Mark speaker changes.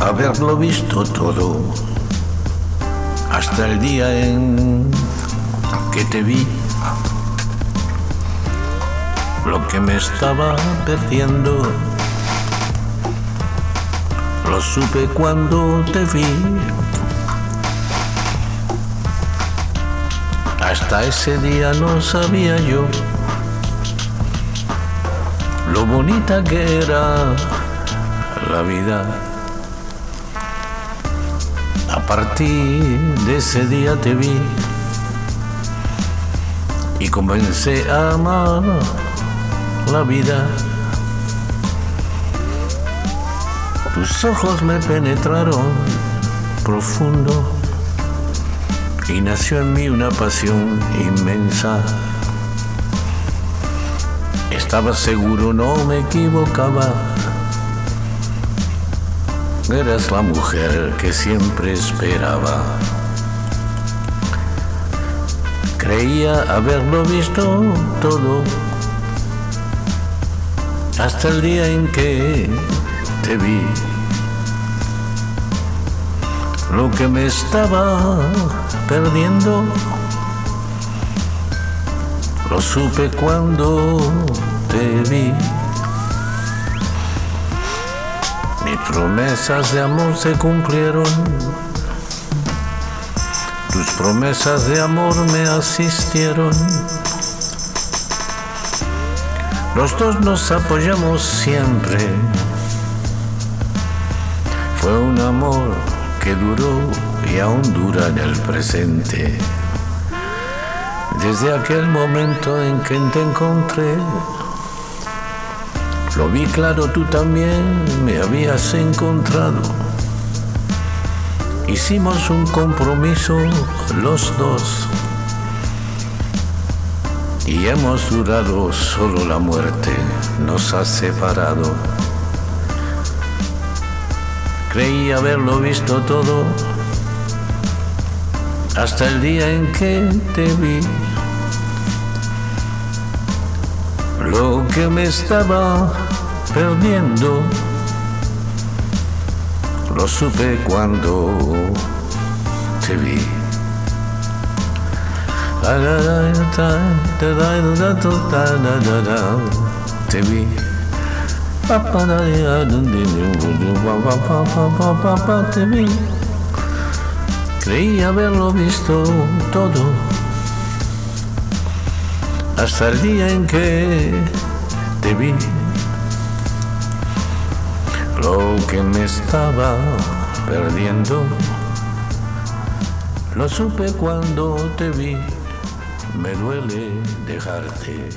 Speaker 1: haberlo visto todo, hasta el día en que te vi. Lo que me estaba perdiendo, lo supe cuando te vi. Hasta ese día no sabía yo lo bonita que era la vida. A partir de ese día te vi y comencé a amar la vida. Tus ojos me penetraron profundo y nació en mí una pasión inmensa. Estaba seguro, no me equivocaba. Eras la mujer que siempre esperaba. Creía haberlo visto todo hasta el día en que te vi. Lo que me estaba perdiendo lo supe cuando te vi. Mis promesas de amor se cumplieron. Tus promesas de amor me asistieron. Los dos nos apoyamos siempre. Fue un amor que duró y aún dura en el presente. Desde aquel momento en que te encontré, lo vi claro, tú también me habías encontrado. Hicimos un compromiso los dos y hemos durado, solo la muerte nos ha separado. Creí haberlo visto todo hasta el día en que te vi. Lo que me estaba perdiendo, lo supe cuando te vi. Te vi. Te vi. Creí haberlo visto todo hasta el día en que te vi. Lo que me estaba perdiendo, lo supe cuando te vi. Me duele dejarte.